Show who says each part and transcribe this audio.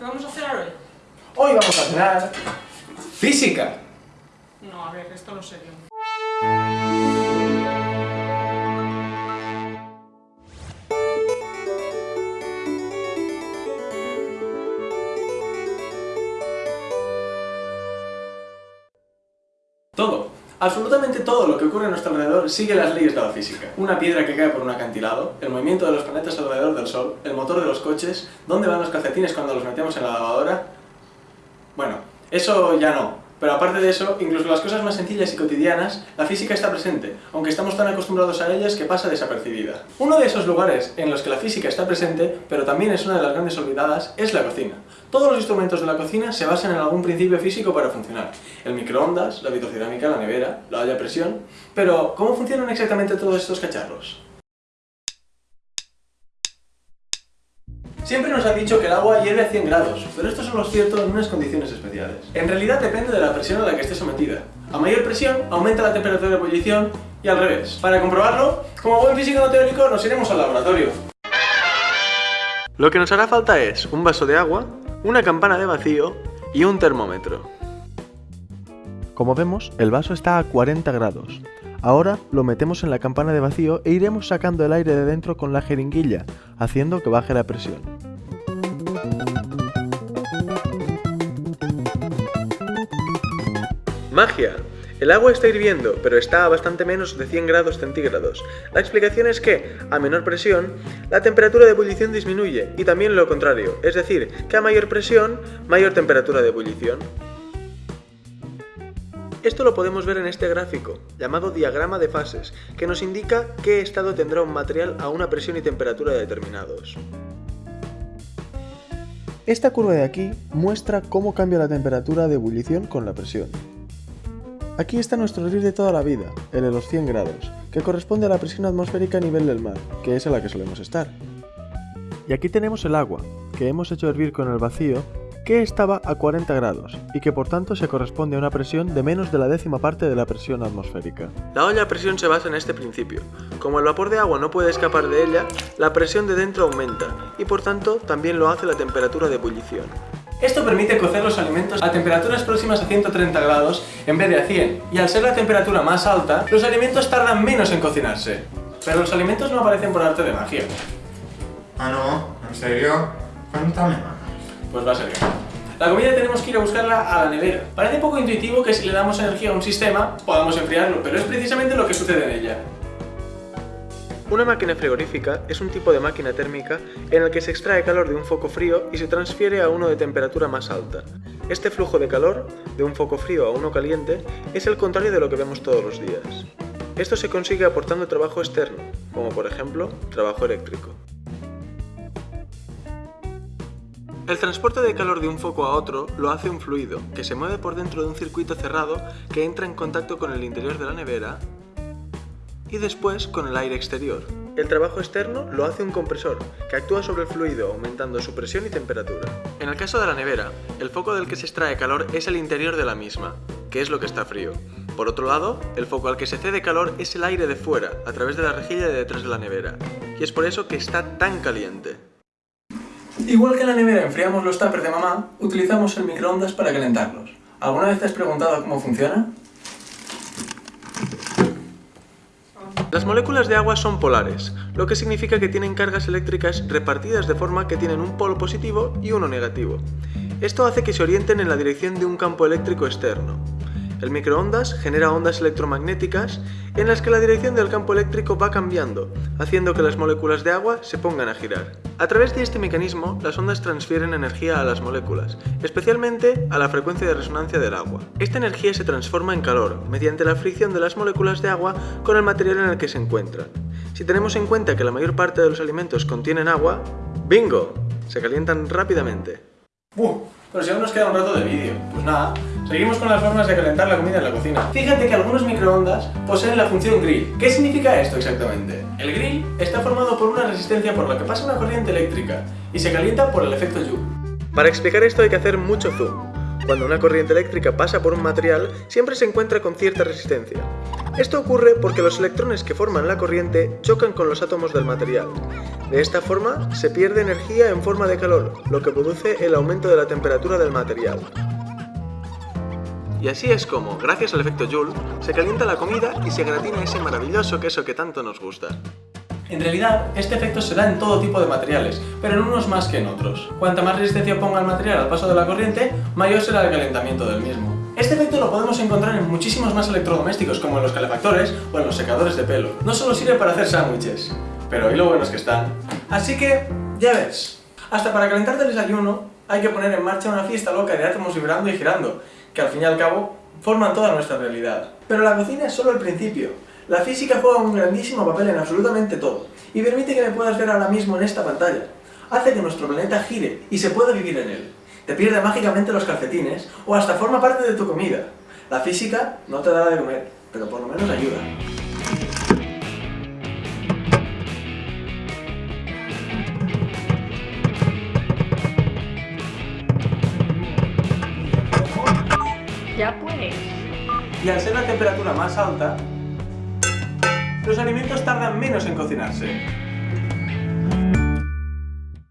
Speaker 1: ¿Qué vamos a cenar hoy?
Speaker 2: Hoy vamos a cenar... ¡Física!
Speaker 1: No, a ver, esto no sé yo.
Speaker 2: Absolutamente todo lo que ocurre a nuestro alrededor sigue las leyes de la física. Una piedra que cae por un acantilado, el movimiento de los planetas alrededor del Sol, el motor de los coches, dónde van los calcetines cuando los metemos en la lavadora... Bueno, eso ya no, pero aparte de eso, incluso las cosas más sencillas y cotidianas, la física está presente, aunque estamos tan acostumbrados a ellas que pasa desapercibida. Uno de esos lugares en los que la física está presente, pero también es una de las grandes olvidadas, es la cocina. Todos los instrumentos de la cocina se basan en algún principio físico para funcionar. El microondas, la vitrocerámica, la nevera, la olla a presión... Pero, ¿cómo funcionan exactamente todos estos cacharros? Siempre nos han dicho que el agua hierve a 100 grados, pero esto solo es cierto en unas condiciones especiales. En realidad depende de la presión a la que esté sometida. A mayor presión, aumenta la temperatura de ebullición y al revés. Para comprobarlo, como buen físico no teórico, nos iremos al laboratorio. Lo que nos hará falta es un vaso de agua, una campana de vacío y un termómetro. Como vemos, el vaso está a 40 grados. Ahora lo metemos en la campana de vacío e iremos sacando el aire de dentro con la jeringuilla, haciendo que baje la presión. ¡Magia! El agua está hirviendo, pero está a bastante menos de 100 grados centígrados. La explicación es que, a menor presión, la temperatura de ebullición disminuye, y también lo contrario, es decir, que a mayor presión, mayor temperatura de ebullición. Esto lo podemos ver en este gráfico, llamado diagrama de fases, que nos indica qué estado tendrá un material a una presión y temperatura determinados. Esta curva de aquí muestra cómo cambia la temperatura de ebullición con la presión. Aquí está nuestro hervir de toda la vida, el de los 100 grados, que corresponde a la presión atmosférica a nivel del mar, que es a la que solemos estar. Y aquí tenemos el agua, que hemos hecho hervir con el vacío que estaba a 40 grados y que por tanto se corresponde a una presión de menos de la décima parte de la presión atmosférica. La olla a presión se basa en este principio. Como el vapor de agua no puede escapar de ella, la presión de dentro aumenta y por tanto también lo hace la temperatura de ebullición. Esto permite cocer los alimentos a temperaturas próximas a 130 grados en vez de a 100, y al ser la temperatura más alta, los alimentos tardan menos en cocinarse. Pero los alimentos no aparecen por arte de magia.
Speaker 3: Ah, no, ¿en serio? Cuéntame más.
Speaker 2: Pues va a ser bien. La comida tenemos que ir a buscarla a la nevera. Parece poco intuitivo que si le damos energía a un sistema, podamos enfriarlo, pero es precisamente lo que sucede en ella. Una máquina frigorífica es un tipo de máquina térmica en el que se extrae calor de un foco frío y se transfiere a uno de temperatura más alta. Este flujo de calor, de un foco frío a uno caliente, es el contrario de lo que vemos todos los días. Esto se consigue aportando trabajo externo, como por ejemplo, trabajo eléctrico. El transporte de calor de un foco a otro lo hace un fluido, que se mueve por dentro de un circuito cerrado que entra en contacto con el interior de la nevera y después con el aire exterior. El trabajo externo lo hace un compresor, que actúa sobre el fluido aumentando su presión y temperatura. En el caso de la nevera, el foco del que se extrae calor es el interior de la misma, que es lo que está frío. Por otro lado, el foco al que se cede calor es el aire de fuera, a través de la rejilla de detrás de la nevera, y es por eso que está tan caliente. Igual que en la nevera enfriamos los tuppers de mamá, utilizamos el microondas para calentarlos. ¿Alguna vez te has preguntado cómo funciona? Las moléculas de agua son polares, lo que significa que tienen cargas eléctricas repartidas de forma que tienen un polo positivo y uno negativo. Esto hace que se orienten en la dirección de un campo eléctrico externo. El microondas genera ondas electromagnéticas en las que la dirección del campo eléctrico va cambiando, haciendo que las moléculas de agua se pongan a girar. A través de este mecanismo, las ondas transfieren energía a las moléculas, especialmente a la frecuencia de resonancia del agua. Esta energía se transforma en calor, mediante la fricción de las moléculas de agua con el material en el que se encuentran. Si tenemos en cuenta que la mayor parte de los alimentos contienen agua, ¡bingo! Se calientan rápidamente. Pero si nos queda un rato de vídeo. Pues nada, seguimos con las formas de calentar la comida en la cocina. Fíjate que algunos microondas poseen la función grill. ¿Qué significa esto exactamente? El grill está formado por una resistencia por la que pasa una corriente eléctrica y se calienta por el efecto Joule. Para explicar esto hay que hacer mucho zoom. Cuando una corriente eléctrica pasa por un material, siempre se encuentra con cierta resistencia. Esto ocurre porque los electrones que forman la corriente chocan con los átomos del material. De esta forma, se pierde energía en forma de calor, lo que produce el aumento de la temperatura del material. Y así es como, gracias al efecto Joule, se calienta la comida y se gratina ese maravilloso queso que tanto nos gusta. En realidad, este efecto se da en todo tipo de materiales, pero en unos más que en otros. Cuanta más resistencia ponga el material al paso de la corriente, mayor será el calentamiento del mismo. Este efecto lo podemos encontrar en muchísimos más electrodomésticos, como en los calefactores o en los secadores de pelo. No solo sirve para hacer sándwiches, pero hoy lo buenos que están. Así que, ya ves, hasta para calentarte el desayuno hay que poner en marcha una fiesta loca de átomos vibrando y girando, que al fin y al cabo forman toda nuestra realidad. Pero la cocina es solo el principio. La física juega un grandísimo papel en absolutamente todo, y permite que me puedas ver ahora mismo en esta pantalla. Hace que nuestro planeta gire y se pueda vivir en él. Te pierde mágicamente los calcetines, o hasta forma parte de tu comida. La física no te dará de comer, pero por lo menos ayuda.
Speaker 4: Ya pues.
Speaker 2: Y al ser la temperatura más alta, los alimentos tardan menos en cocinarse.